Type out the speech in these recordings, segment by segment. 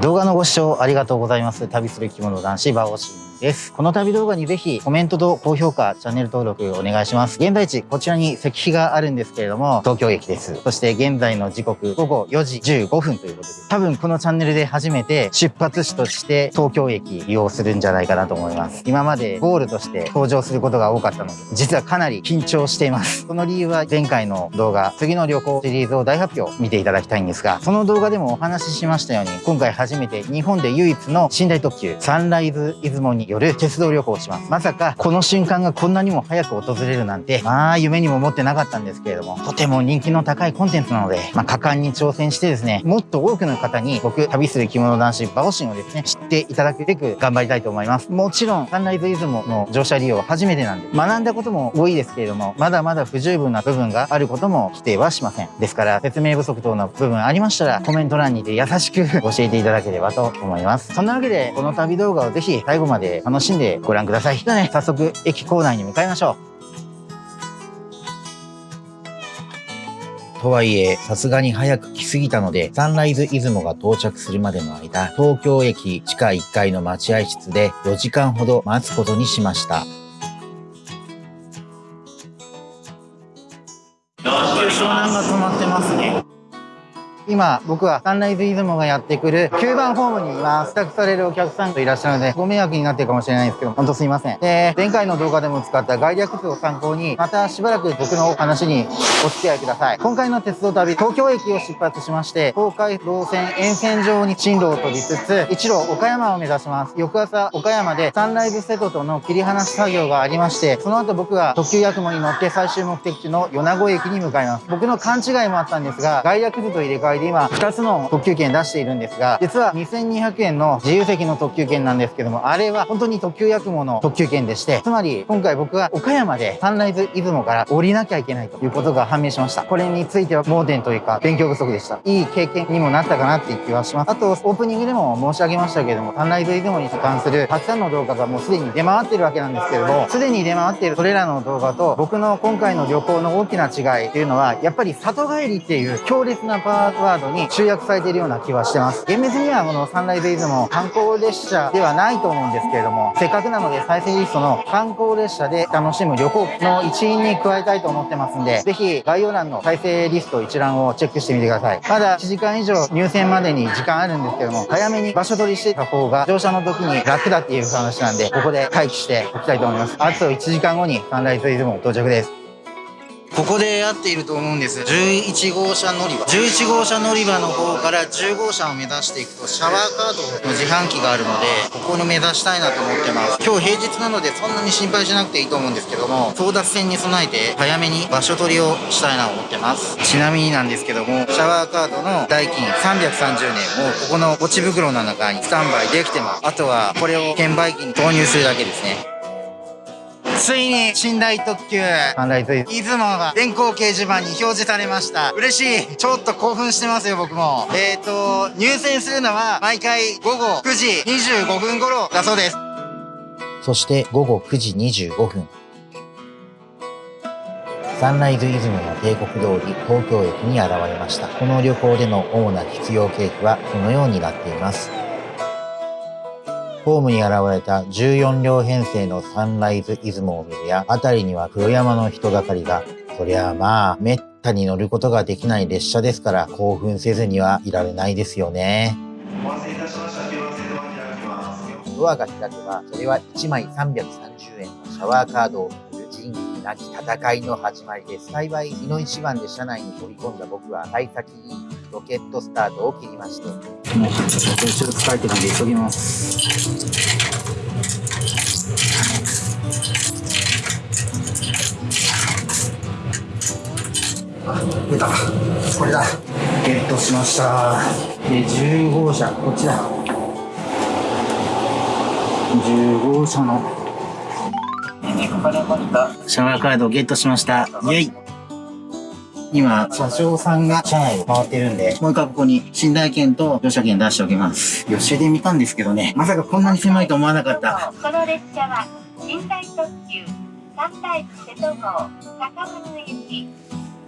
動画のご視聴ありがとうございます。旅する生き物男子、バオシンです。この旅動画にぜひコメントと高評価、チャンネル登録お願いします。現在地、こちらに石碑があるんですけれども、東京駅です。そして現在の時刻、午後4時15分ということで、多分このチャンネルで初めて出発地として東京駅利用するんじゃないかなと思います。今までゴールとして登場することが多かったので、実はかなり緊張しています。その理由は前回の動画、次の旅行シリーズを大発表見ていただきたいんですが、その動画でもお話ししましたように、今回初めて日本で唯一の寝台特急サンライズ出雲による鉄道旅行をします。まさかこの瞬間がこんなにも早く訪れるなんて、まあ夢にも思ってなかったんですけれども、とても人気の高いコンテンツなので、まあ果敢に挑戦してですね、もっと多くの方に僕、旅する着物男子バオシンをですね、知っていただくべく頑張りたいと思います。もちろん、サンライズ出雲の乗車利用は初めてなんで、学んだことも多いですけれども、まだまだ不十分な部分があることも否定はしません。ですから、説明不足等の部分ありましたら、コメント欄にて優しく教えていただければと思います。そんなわけで、この旅動画をぜひ最後まで楽しんでご覧ください。ではね、早速駅構内に向かいましょう。とはいえ、さすがに早く来すぎたので、サンライズ出雲が到着するまでの間、東京駅地下1階の待合室で4時間ほど待つことにしました。湘南が止まってますね。今、僕はサンライズ出雲がやってくる9番ホームにいます。帰宅されるお客さんといらっしゃるので、ご迷惑になってるかもしれないんですけど、ほんとすいません。で、前回の動画でも使った概略図を参考に、またしばらく僕の話にお付き合いください。今回の鉄道旅、東京駅を出発しまして、東海道線沿線上に進路を飛びつつ、一路岡山を目指します。翌朝、岡山でサンライズ瀬戸との切り離し作業がありまして、その後僕が特急やくもに乗って最終目的地の米子駅に向かいます。僕の勘違いもあったんですが、概略図と入れ替えで今、2つの特急券出しているんですが、実は2200円の自由席の特急券なんですけども、あれは本当に特急やくもの特急券でして、つまり今回僕は岡山でサンライズ出雲から降りなきゃいけないということが判明しました。これについては盲点というか勉強不足でした。いい経験にもなったかなっていう気はします。あと、オープニングでも申し上げましたけども、サンライズ出雲に関するたくさんの動画がもうすでに出回ってるわけなんですけれども、すでに出回っているそれらの動画と僕の今回の旅行の大きな違いっていうのは、やっぱり里帰りっていう強烈なパーワードに集約されているような気はしてます。厳密にはこのサンライズイズも観光列車ではないと思うんですけれども、せっかくなので再生リストの観光列車で楽しむ旅行の一員に加えたいと思ってますんで、ぜひ概要欄の再生リスト一覧をチェックしてみてください。まだ1時間以上入線までに時間あるんですけども、早めに場所取りしてた方が乗車の時に楽だっていう話なんで、ここで待機しておきたいと思います。あと1時間後にサンライズイズも到着です。ここで合っていると思うんです。11号車乗り場。11号車乗り場の方から10号車を目指していくと、シャワーカードの自販機があるので、ここに目指したいなと思ってます。今日平日なのでそんなに心配しなくていいと思うんですけども、争奪戦に備えて早めに場所取りをしたいなと思ってます。ちなみになんですけども、シャワーカードの代金330年をここのポチ袋の中にスタンバイできてます。あとはこれを券売機に投入するだけですね。ついに寝台特急。サンライズ出雲が電光掲示板に表示されました。嬉しい。ちょっと興奮してますよ僕も。えっ、ー、と入線するのは毎回午後9時25分頃だそうです。そして午後9時25分サンライズ出雲の帝国通り東京駅に現れました。この旅行での主な必要経費はこのようになっています。ホームに現れた14両編成のサンライズ出雲を見るや、辺りには黒山の人がかりが、そりゃあまあ、めったに乗ることができない列車ですから、興奮せずにはいられないですよね。お待たせいたしました。ドアが開けば、それは1枚330円のシャワーカードを仁義なき戦いの始まりです。幸い、日の一番で車内に飛び込んだ僕は、幸先いいロケットスタートを切りまして。もう、ちょっと疲れてるんで急ぎます。出た。これだ。ゲットしました。で、10号車、こっちだ。10号車のシャワーカードをゲットしました。イェイ今、社長さんが車内を回ってるんで、もう一回ここに寝台券と乗車券出しておきます。予習で見たんですけどね、まさかこんなに狭いと思わなかった。この列車は、寝台特急、サンライズ瀬戸号、高松行き、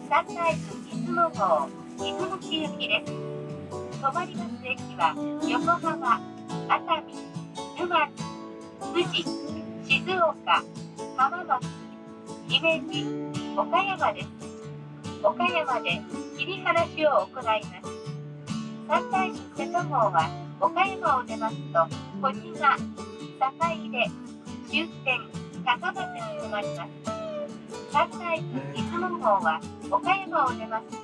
サンライズ出雲号、出雲市行きです。止まります駅は横浜、熱海、沼津、富士、静岡、浜松、姫路、岡山です。岡山で切り離しを行います。三大寺瀬戸号は岡山を出ますと、小島、坂出、終点、高松に止まります。三大寺出雲号は岡山を出ますと、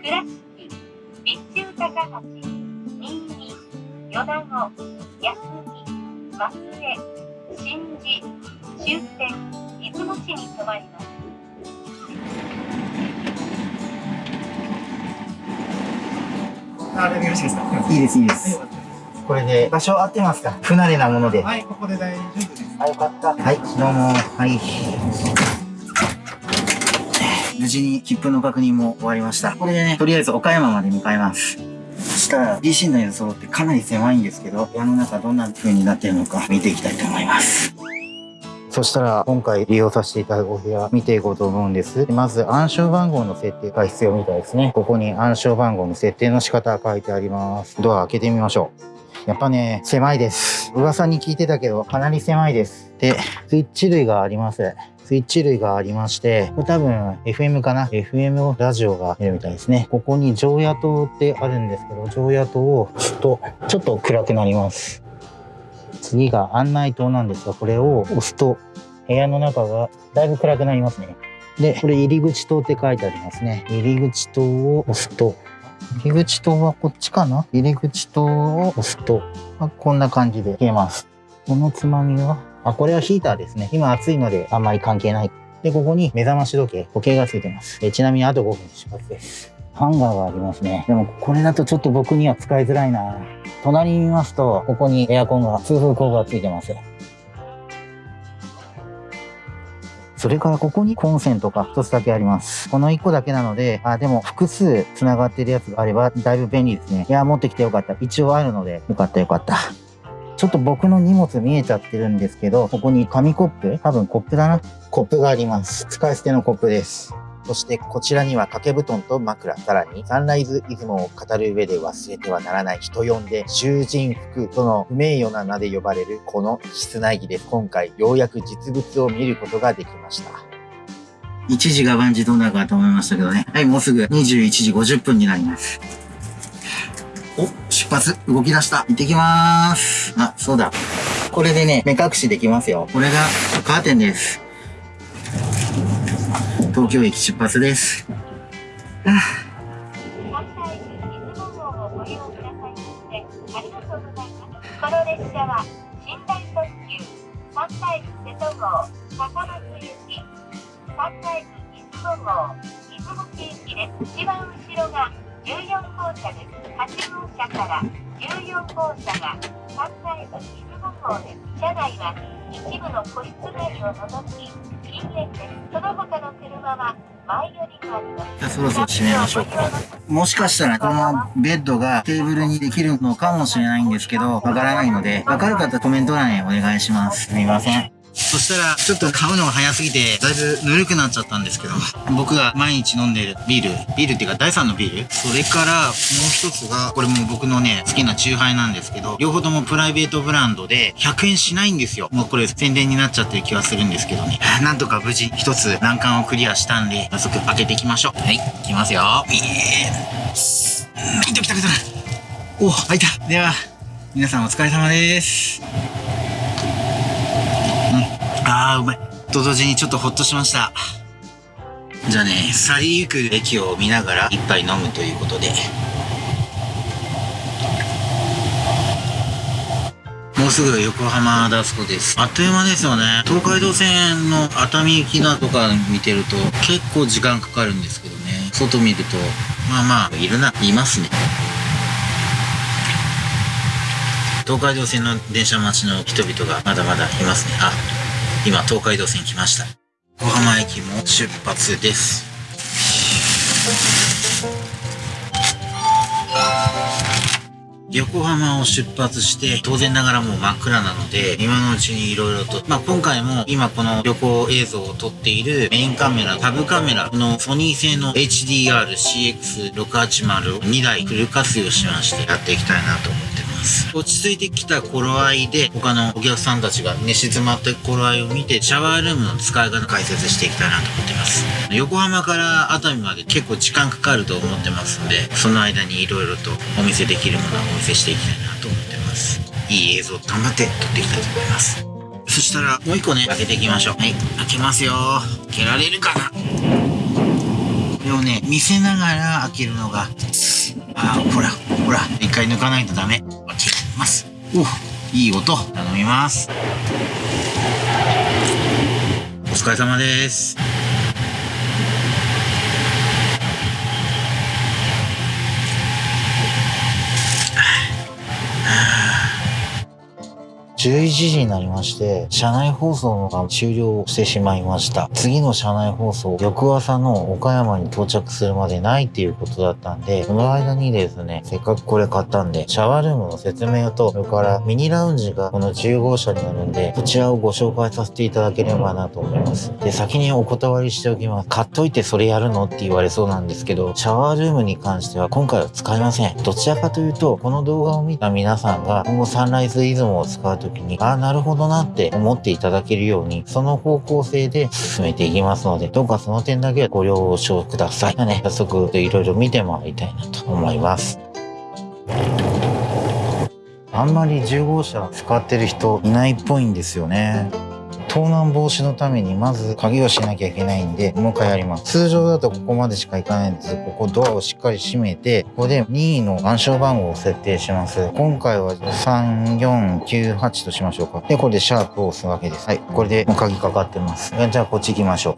倉敷、備中高橋、新見、米子、安来、松江、新地、終点、出雲市に止まります。あれよろしいですかいいです、いいです。これで場所合ってますか？不慣れなもので。はい、ここで大丈夫です。あ、よかった。はい、どうも。はい。無事に切符の確認も終わりました。これでね、とりあえず岡山まで向かいます。そしたら、DC の映像ってかなり狭いんですけど、部屋の中どんな風になってるのか見ていきたいと思います。そしたら、今回利用させていただくお部屋見ていこうと思うんです。まず、暗証番号の設定が必要みたいですね。ここに暗証番号の設定の仕方書いてあります。ドア開けてみましょう。やっぱね、狭いです。噂に聞いてたけど、かなり狭いです。で、スイッチ類があります。スイッチ類がありまして、これ多分 FM かな ?FM をラジオが出るみたいですね。ここに常夜灯ってあるんですけど、常夜灯をちょっと、ちょっと暗くなります。次が案内灯なんですが、これを押すと、部屋の中がだいぶ暗くなりますね。で、これ入り口灯って書いてありますね。入り口灯を押すと、入り口灯はこっちかな？入り口灯を押すと、まあこんな感じで消えます。このつまみは、あ、これはヒーターですね。今暑いのであんまり関係ない。で、ここに目覚まし時計、時計がついてます。えちなみにあと5分出発です。ハンガーがありますね。でもこれだとちょっと僕には使いづらいな。隣に見ますと、ここにエアコンが、通風口がついてます。それからここにコンセントが一つだけあります。この一個だけなので、あ、でも複数繋がってるやつがあればだいぶ便利ですね。いや、持ってきてよかった。一応あるので、よかったよかった。ちょっと僕の荷物見えちゃってるんですけど、ここに紙コップ？多分コップだな。コップがあります。使い捨てのコップです。そしてこちらには掛け布団と枕、さらにサンライズ出雲を語る上で忘れてはならない人呼んで囚人服との不名誉な名で呼ばれるこの室内着です。今回ようやく実物を見ることができました。一時が万事どうなるかと思いましたけどね。はい、もうすぐ21時50分になります。お、出発、動き出した。行ってきまーす。あ、そうだ。これでね、目隠しできますよ。これがカーテンです。東京駅出発です。もしかしたらこのベッドがテーブルにできるのかもしれないんですけど、わからないので、わかる方コメント欄へお願いします。すみません。そしたら、ちょっと買うのが早すぎて、だいぶぬるくなっちゃったんですけど、僕が毎日飲んでるビール、ビールっていうか第3のビールそれから、もう一つが、これもう僕のね、好きなチューハイなんですけど、両方ともプライベートブランドで、100円しないんですよ。もうこれ宣伝になっちゃってる気はするんですけどね。なんとか無事一つ難関をクリアしたんで、早速開けていきましょう。はい、いきますよ。いえー、いた来た来た。お、開いた。では、皆さんお疲れ様です。あ、うまい。と同時にちょっとほっとしました。じゃあね、去りゆく駅を見ながら一杯飲むということで。もうすぐ横浜ダスコです。あっという間ですよね。東海道線の熱海行きだとか見てると結構時間かかるんですけどね。外見ると、まあまあ、いるな、いますね。東海道線の電車待ちの人々がまだまだいますね。あ、今東海道線来ました。小浜駅も出発です。横浜を出発して、当然ながらもう真っ暗なので、今のうちに色々と、まあ、今回も今この旅行映像を撮っているメインカメラ、タブカメラ、このソニー製の HDR-CX680 を2台フル活用しましてやっていきたいなと思ってます。落ち着いてきた頃合いで、他のお客さんたちが寝静まった頃合いを見て、シャワールームの使い方解説していきたいなと思ってます。横浜から熱海まで結構時間かかると思ってますんで、その間に色々とお見せできるものはお見せしていきたいなと思ってます。いい映像頑張って撮っていきたいと思います。そしたら、もう一個ね、開けていきましょう。はい、開けますよ。開けられるかな？これをね、見せながら開けるのが、あーほら、ほら、一回抜かないとダメ。ます。おいい音。頼みます。お疲れ様です。11時になりまして、車内放送が終了してしまいました。次の車内放送、翌朝の岡山に到着するまでないっていうことだったんで、その間にですね、せっかくこれ買ったんで、シャワールームの説明と、それからミニラウンジがこの10号車になるんで、そちらをご紹介させていただければなと思います。で、先にお断りしておきます。買っといてそれやるのって言われそうなんですけど、シャワールームに関しては今回は使いません。どちらかというと、この動画を見た皆さんが今後サンライズイズムを使うときに、ああ、なるほどなって思っていただけるように、その方向性で進めていきますので、どうかその点だけご了承ください。ね、早速いろいろ見てもらいたいなと思います。あんまり10号車使ってる人いないっぽいんですよね。盗難防止のためにまず鍵をしなきゃいけないんで、もう一回やります。通常だとここまでしか行かないんです。ここドアをしっかり閉めて、ここで任意の暗証番号を設定します。今回は3498としましょうか。で、これでシャープを押すわけです。はい。これでもう鍵かかってます。じゃあこっち行きましょ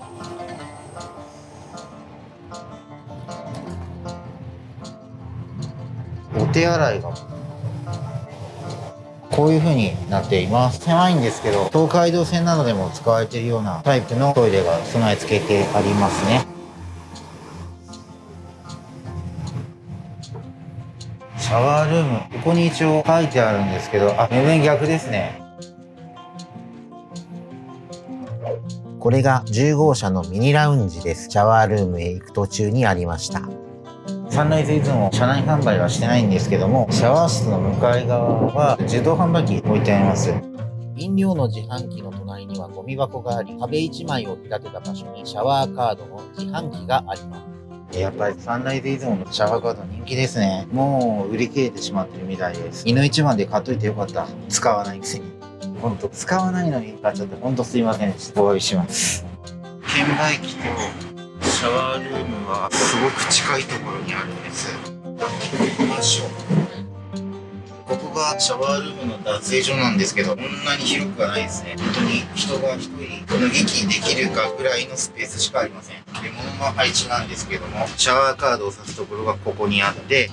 う。お手洗いがこういう風になっています。狭いんですけど、東海道線などでも使われているようなタイプのトイレが備え付けてありますね。シャワールーム、ここに一応書いてあるんですけど、あ、全然逆ですね。これが10号車のミニラウンジです。シャワールームへ行く途中にありました。サンライズイズム車内販売はしてないんですけども、シャワー室の向かい側は自動販売機置いてあります。飲料の自販機の隣にはゴミ箱があり、壁1枚を見立てた場所にシャワーカードの自販機があります。やっぱりサンライズイズムのシャワーカード人気ですね。もう売り切れてしまってるみたいです。犬一番で買っといてよかった。使わないくせに。ほんと、使わないのに買っちゃってほんとすいませんでした。お詫びします。券売機とシャワールームはすごく近いところにあるんです。行きましょう。ここがシャワールームの脱衣所なんですけど、こんなに広くはないですね。本当に人が一人脱ぎ着できるかぐらいのスペースしかありません。で、物の配置なんですけども、シャワーカードを挿すところがここにあって、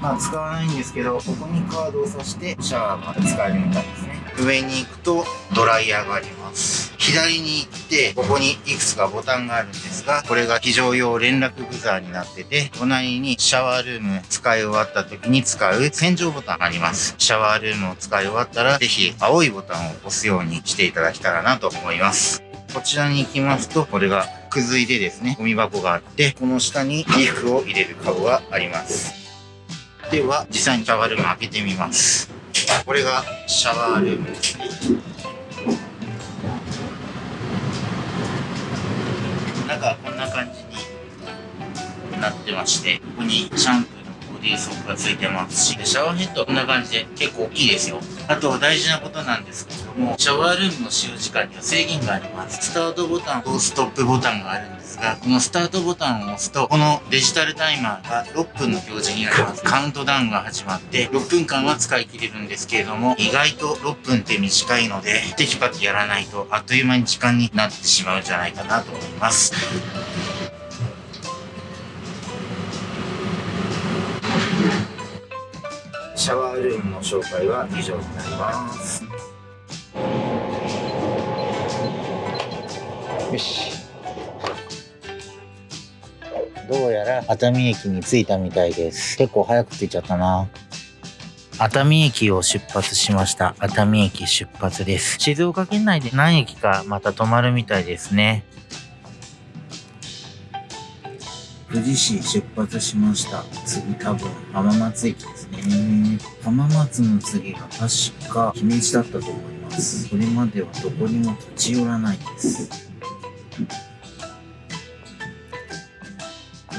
まあ使わないんですけど、ここにカードを挿してシャワーが使えるみたいですね。上に行くとドライヤーがあります。左に行って、ここにいくつかボタンがあるんですが、これが非常用連絡ブザーになってて、隣にシャワールーム使い終わった時に使う洗浄ボタンあります。シャワールームを使い終わったら、ぜひ青いボタンを押すようにしていただけたらなと思います。こちらに行きますと、これがくずいでですね、ゴミ箱があって、この下に衣服を入れるカゴがあります。では、実際にシャワールーム開けてみます。これがシャワールームです。中はこんな感じになってまして、ここにシャンプーのボディーソープがついてますし、シャワーヘッドはこんな感じで結構大きいですよ。あと大事なことなんですけれども、シャワールームの使用時間には制限があります。スタートボタンとストップボタンがあるんですが、このスタートボタンを押すと、このデジタルタイマーが6分の表示になります。カウントダウンが始まって、6分間は使い切れるんですけれども、意外と6分って短いので、テキパキやらないと、あっという間に時間になってしまうんじゃないかなと思います。シャワールームの紹介は以上になります。よし。どうやら熱海駅に着いたみたいです。結構早く着いちゃったな。熱海駅を出発しました。熱海駅出発です。静岡県内で何駅かまた止まるみたいですね。富士市出発しました。次多分浜松駅ですね。浜松の次が確か姫路だったと思います。これまではどこにも立ち寄らないです。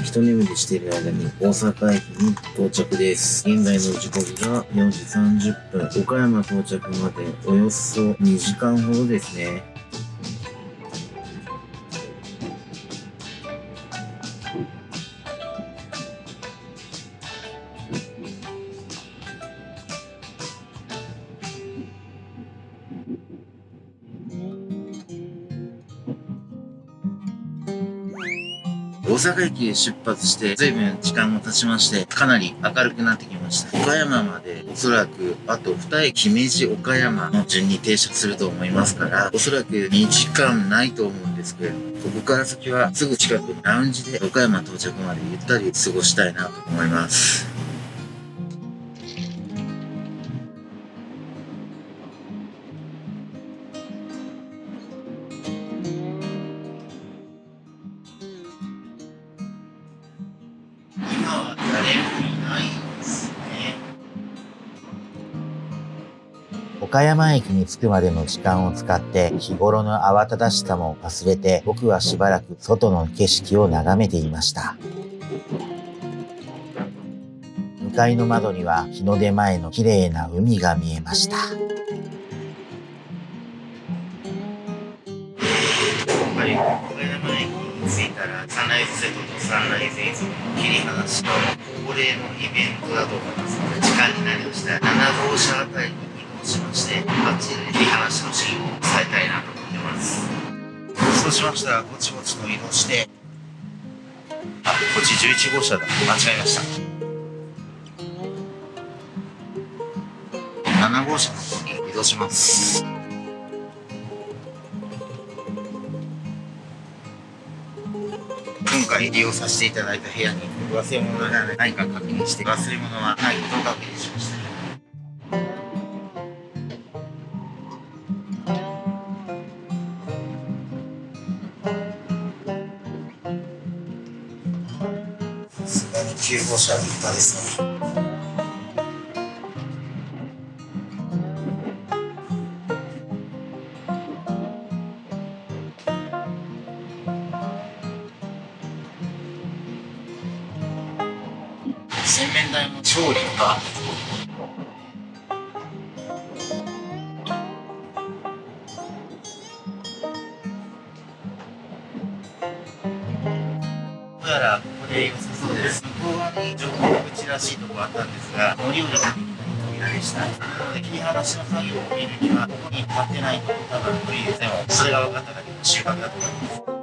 一眠りしている間に大阪駅に到着です。現在の時刻が4時30分。岡山到着までおよそ2時間ほどですね。大阪駅へ出発して、随分時間も経ちまして、かなり明るくなってきました。岡山までおそらく、あと2駅、姫路、岡山の順に停車すると思いますから、おそらく2時間ないと思うんですけれども、ここから先はすぐ近くラウンジで岡山到着までゆったり過ごしたいなと思います。岡山駅に着くまでの時間を使って日頃の慌ただしさも忘れて僕はしばらく外の景色を眺めていました。向かいの窓には日の出前の綺麗な海が見えました。岡山駅に着いたらサンライズセットとサンライズ映像の切り離しの恒例のイベントだと思いますので時間になりましたら7号車あたりにしましてあっちで切り離しのシーンを伝えたいなと思ってますそうしましたらぼちぼちと移動してあこっち11号車だ。間違えました。7号車の方に移動します。今回利用させていただいた部屋に忘れ物がないか確認して忘れ物はないことを確認しました。15社立派ですね。口らしいとこあったんですが乗り降りができない扉でしたなので切り離しの作業を見るにはここに立ってないと多分無理ですでもそれが分かっただけの収穫だと思います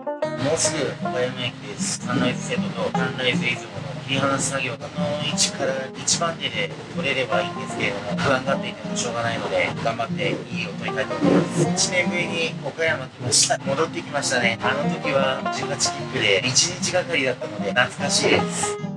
もうすぐ岡山駅です。サンライズセットとサンライズ出雲の切り離し作業、あの位置から一番手で取れればいいんですけれども、不安がっていてもしょうがないので、頑張っていいを取りたいと思います。1年ぶりに岡山来ました。戻ってきましたね。あの時は18切符で1日がかりだったので、懐かしいです。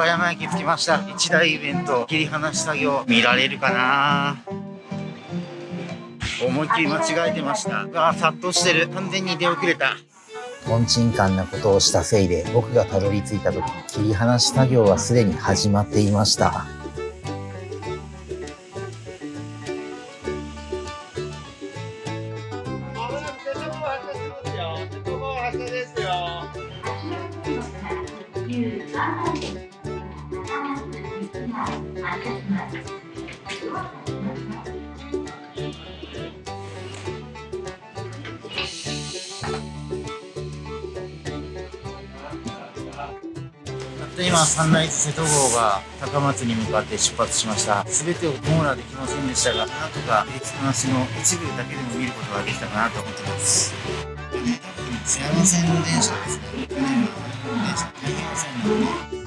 岡山駅着きました。一大イベント、切り離し作業、見られるかな？思いっきり間違えてました。あ殺到してる。完全に出遅れた。とんちんかんなことをしたせいで、僕がたどり着いた時、切り離し作業はすでに始まっていました。三内瀬戸号が高松に向かって出発しました。全てを網羅できませんでしたが、なんとかエつ話の一部だけでも見ることができたかなと思ってます。津山線の電車ですね。去年の電車、太平洋線のね。そん。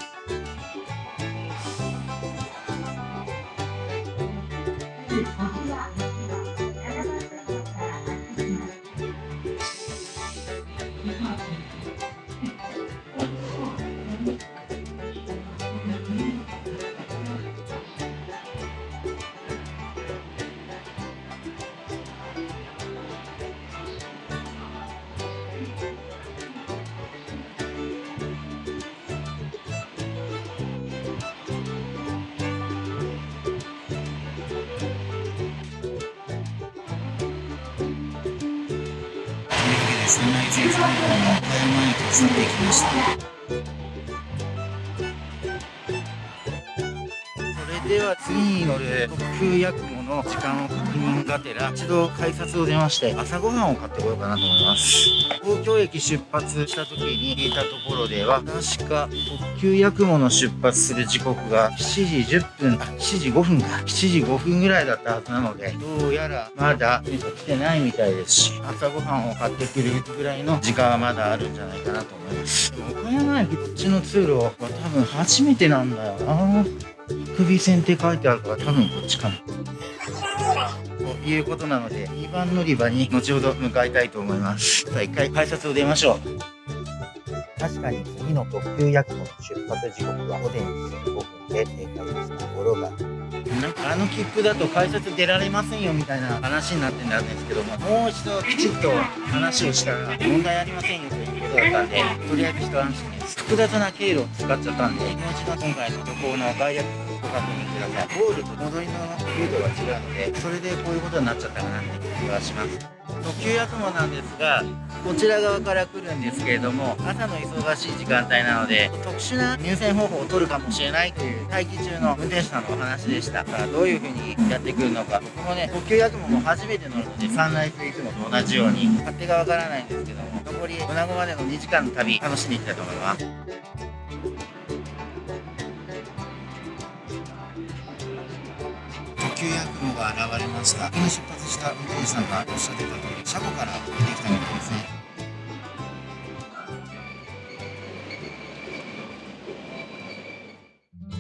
山駅を去っていきました。それでは次に乗る。特急やくもの時間を確認がてら一度改札を出まして朝ごはんを買ってこようかなと思います。東京駅出発した時に聞いたところでは確か特急やくもの出発する時刻が7時10分あ7時5分か。7時5分ぐらいだったはずなのでどうやらまだ来てないみたいですし朝ごはんを買ってくるぐらいの時間はまだあるんじゃないかなと思います。でも岡山駅こっちの通路は多分初めてなんだよな。首線って書いてあるから多分こっちかな。ということなので、2番乗り場に後ほど向かいたいと思います。さあ、一回改札を出ましょう。確かに次の特急やくもの出発時刻は午前1時5分で正解でしたところが、なんかあの切符だと改札出られませんよみたいな話になってるんですけども、もう一度きちっと話をしたら問題ありませんよということだったんで、とりあえず一安心です。複雑な経路を使っちゃったんで、もう一度今回の旅行の概約ご確認ください。ゴールと戻りのルートが違うので、それでこういうことになっちゃったかなって気がします。特急やくもなんですが、こちら側から来るんですけれども、朝の忙しい時間帯なので、特殊な入線方法を取るかもしれないという待機中の運転手さんのお話でした。さあ、どういう風にやってくるのか、僕もね、特急やくもも初めて乗るので、サンライズいつもと同じように、勝手がわからないんですけども、残り、米子までの2時間の旅、楽しんでいきたいと思います。急や雲が現れました。今出発した運転手さんがおっしゃってた通り車庫から出てきたみたいですね。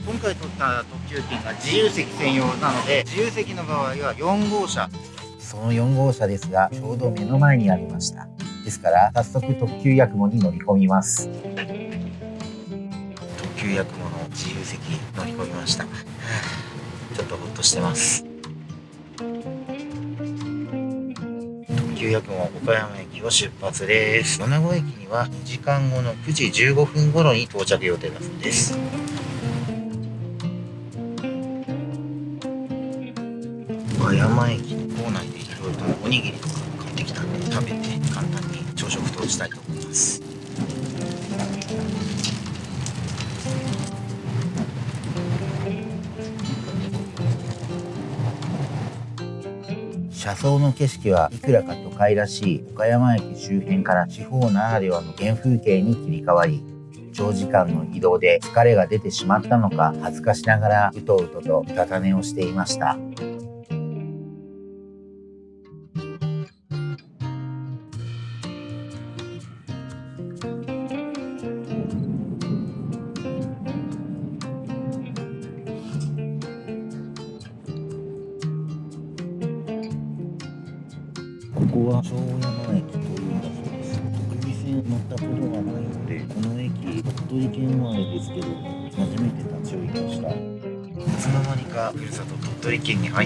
今回取った特急券が自由席専用なので自由席の場合は4号車。その4号車ですがちょうど目の前にありました。ですから早速特急やくもに乗り込みます。特急やくもの自由席乗り込みましたとほっとしてます。特急やくも岡山駅を出発です。米子駅には2時間後の9時15分頃に到着予定だそうです。車窓の景色はいくらか都会らしい岡山駅周辺から地方ならではの原風景に切り替わり長時間の移動で疲れが出てしまったのか恥ずかしながらうとうととうたた寝をしていました。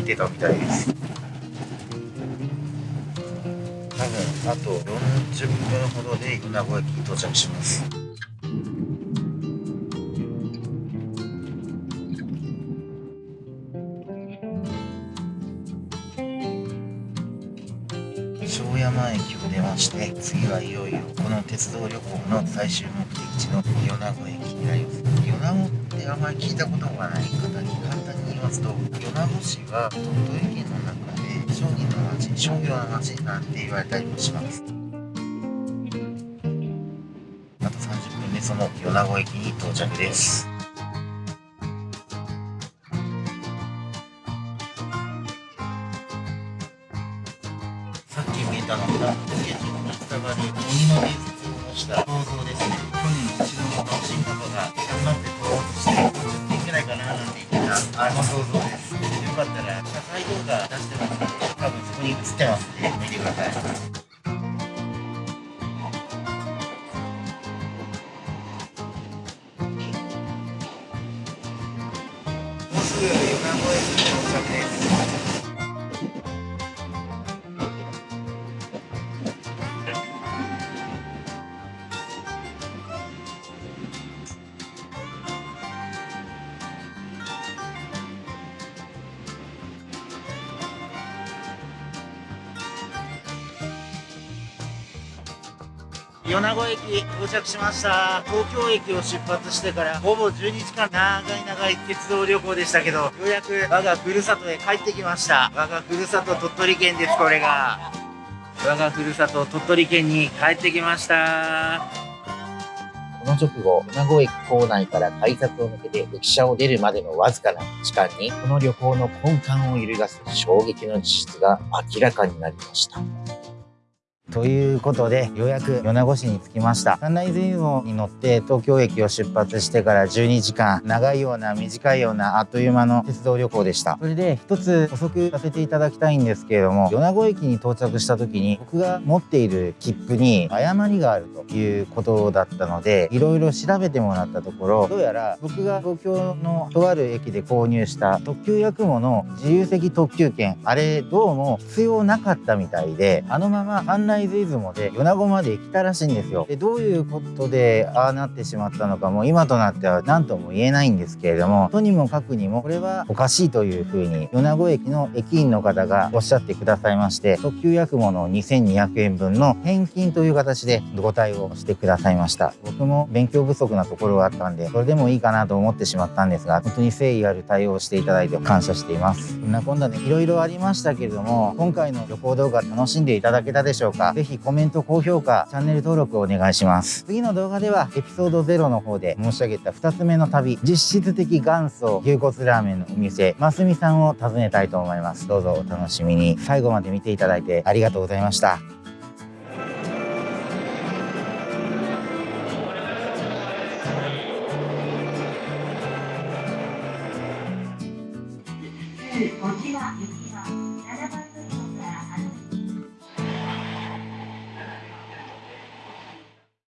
てたみたいです。多分あと40分ほどで米子駅に到着します。庄山駅を出まして次はいよいよこの鉄道旅行の最終目的地の米子駅になります。米子ってあんまり聞いたことがない方に簡単に言いますと米子市は鳥取県の中で商人の町商業の町なんて言われたりもしますあと30分でその米子駅に到着ですかったら謝罪動画出してますので多分そこに映ってますんで見てください。もうすぐ横浜駅に到着です。米子駅到着しました。東京駅を出発してからほぼ12時間長い長い鉄道旅行でしたけどようやく我がふるさとへ帰ってきました。我がふるさと鳥取県ですこれが。我がふるさと鳥取県に帰ってきました。この直後、米子駅構内から改札を抜けて駅舎を出るまでのわずかな時間に、この旅行の根幹を揺るがす衝撃の事実が明らかになりました。ということで、ようやく米子市に着きました。サンライズイズムに乗って東京駅を出発してから12時間、長いような短いようなあっという間の鉄道旅行でした。それで一つ補足させていただきたいんですけれども、米子駅に到着した時に僕が持っている切符に誤りがあるということだったので、いろいろ調べてもらったところ、どうやら僕が東京のとある駅で購入した特急やくもの自由席特急券、あれどうも必要なかったみたいで、あのままサンライズ出雲で米子まで来たらしいんですよ。でどういうことでああなってしまったのかも今となっては何とも言えないんですけれどもとにもかくにもこれはおかしいというふうに米子駅の駅員の方がおっしゃってくださいまして特急やくもの2200円分の返金という形でご対応してくださいました。僕も勉強不足なところがあったんでそれでもいいかなと思ってしまったんですが本当に誠意ある対応をしていただいて感謝しています。そんなこんなでいろいろありましたけれども今回の旅行動画楽しんでいただけたでしょうか？ぜひコメント高評価チャンネル登録をお願いします。次の動画ではエピソード0の方で申し上げた2つ目の旅実質的元祖牛骨ラーメンのお店ますみさんを訪ねたいと思います。どうぞお楽しみに。最後まで見ていただいてありがとうございました。